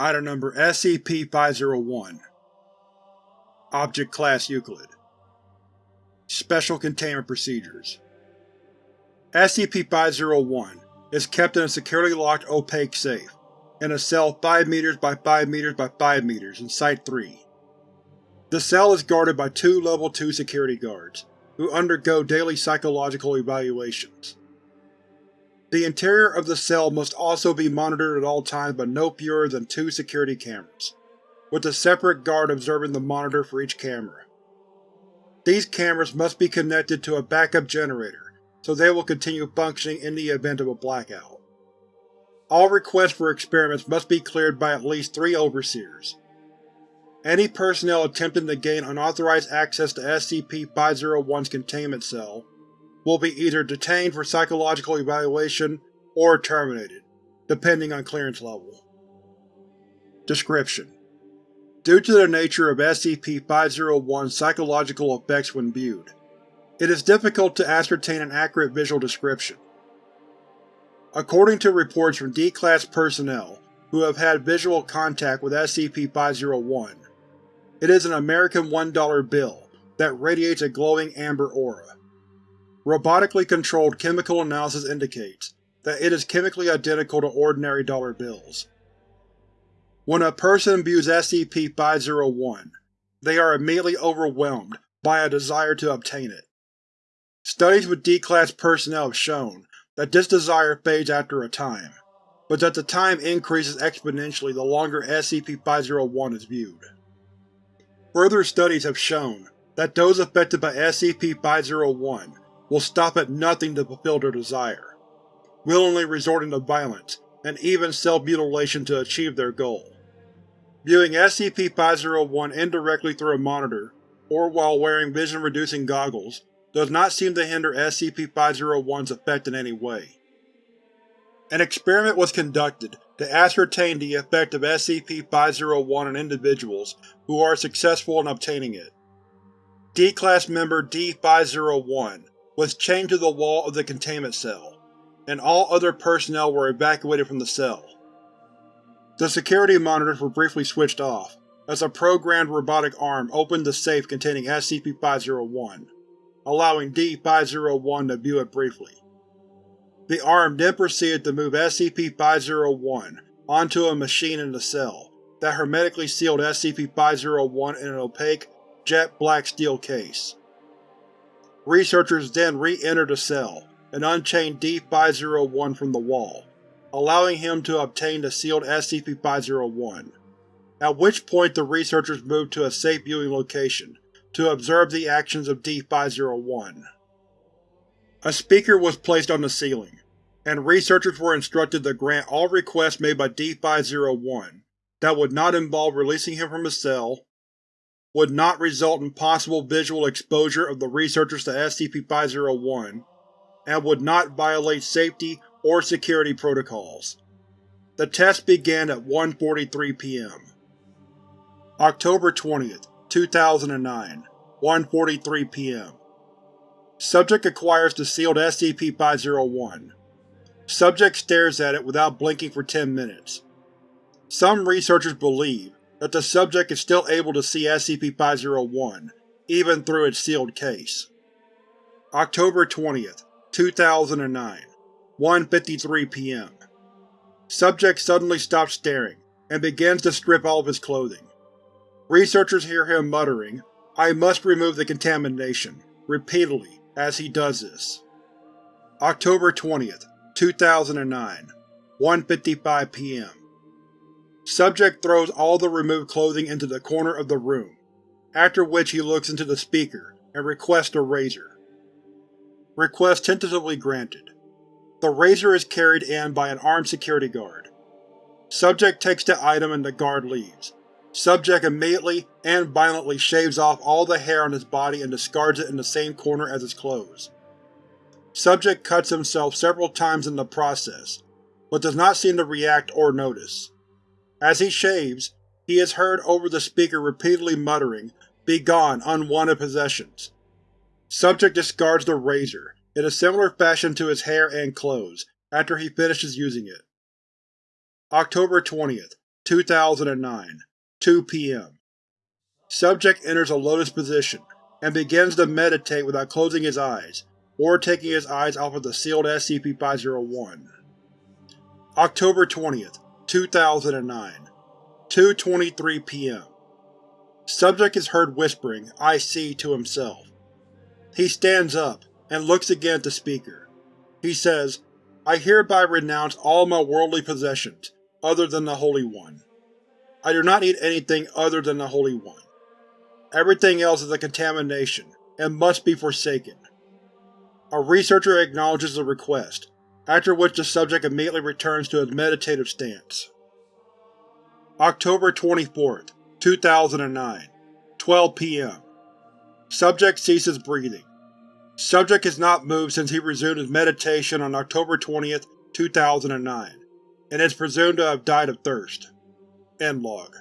Item Number SCP-501 Object Class Euclid Special Containment Procedures SCP-501 is kept in a securely locked opaque safe, in a cell 5 m by 5 m by 5 m in Site-3. The cell is guarded by two Level 2 security guards, who undergo daily psychological evaluations. The interior of the cell must also be monitored at all times by no fewer than two security cameras, with a separate guard observing the monitor for each camera. These cameras must be connected to a backup generator, so they will continue functioning in the event of a blackout. All requests for experiments must be cleared by at least three Overseers. Any personnel attempting to gain unauthorized access to SCP-501's containment cell will be either detained for psychological evaluation or terminated, depending on clearance level. Description: Due to the nature of SCP-501's psychological effects when viewed, it is difficult to ascertain an accurate visual description. According to reports from D-Class personnel who have had visual contact with SCP-501, it is an American $1 bill that radiates a glowing amber aura. Robotically controlled chemical analysis indicates that it is chemically identical to ordinary dollar bills. When a person views SCP-501, they are immediately overwhelmed by a desire to obtain it. Studies with D-Class personnel have shown that this desire fades after a time, but that the time increases exponentially the longer SCP-501 is viewed. Further studies have shown that those affected by SCP-501 will stop at nothing to fulfill their desire, willingly resorting to violence and even self-mutilation to achieve their goal. Viewing SCP-501 indirectly through a monitor, or while wearing vision-reducing goggles, does not seem to hinder SCP-501's effect in any way. An experiment was conducted to ascertain the effect of SCP-501 on individuals who are successful in obtaining it. D-Class member D-501 was chained to the wall of the containment cell, and all other personnel were evacuated from the cell. The security monitors were briefly switched off, as a programmed robotic arm opened the safe containing SCP-501, allowing D-501 to view it briefly. The arm then proceeded to move SCP-501 onto a machine in the cell that hermetically sealed SCP-501 in an opaque, jet-black steel case. Researchers then re-entered the cell and unchained D-501 from the wall, allowing him to obtain the sealed SCP-501, at which point the researchers moved to a safe viewing location to observe the actions of D-501. A speaker was placed on the ceiling, and researchers were instructed to grant all requests made by D-501 that would not involve releasing him from his cell, would not result in possible visual exposure of the researchers to SCP-501, and would not violate safety or security protocols. The test began at 1.43 p.m. October 20, 2009 1.43 p.m. Subject acquires the sealed SCP-501. Subject stares at it without blinking for 10 minutes. Some researchers believe that the subject is still able to see SCP-501, even through its sealed case. October 20, 2009 1.53 p.m. Subject suddenly stops staring, and begins to strip all of his clothing. Researchers hear him muttering, I must remove the contamination, repeatedly, as he does this. October 20, 2009 1.55 p.m. Subject throws all the removed clothing into the corner of the room, after which he looks into the speaker and requests a razor. Request tentatively granted. The razor is carried in by an armed security guard. Subject takes the item and the guard leaves. Subject immediately and violently shaves off all the hair on his body and discards it in the same corner as his clothes. Subject cuts himself several times in the process, but does not seem to react or notice. As he shaves, he is heard over the speaker repeatedly muttering, Begone, unwanted possessions. Subject discards the razor, in a similar fashion to his hair and clothes, after he finishes using it. October 20, 2009 2 p.m. Subject enters a lotus position and begins to meditate without closing his eyes or taking his eyes off of the sealed SCP-501. October 20, 2009 2.23 p.m. Subject is heard whispering, I see, to himself. He stands up and looks again at the speaker. He says, I hereby renounce all my worldly possessions, other than the Holy One. I do not need anything other than the Holy One. Everything else is a contamination, and must be forsaken. A researcher acknowledges the request, after which the subject immediately returns to his meditative stance. October 24, 2009 12 p.m. Subject ceases breathing. Subject has not moved since he resumed his meditation on October 20, 2009, and is presumed to have died of thirst. End log.